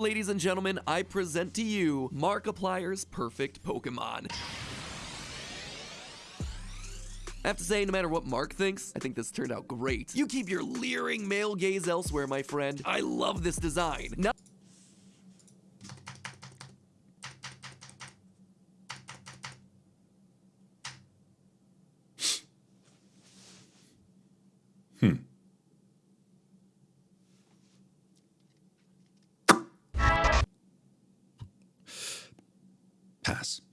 Ladies and gentlemen, I present to you Markiplier's Perfect Pokemon. I have to say, no matter what Mark thinks, I think this turned out great. You keep your leering male gaze elsewhere, my friend. I love this design. Now hmm. Pass.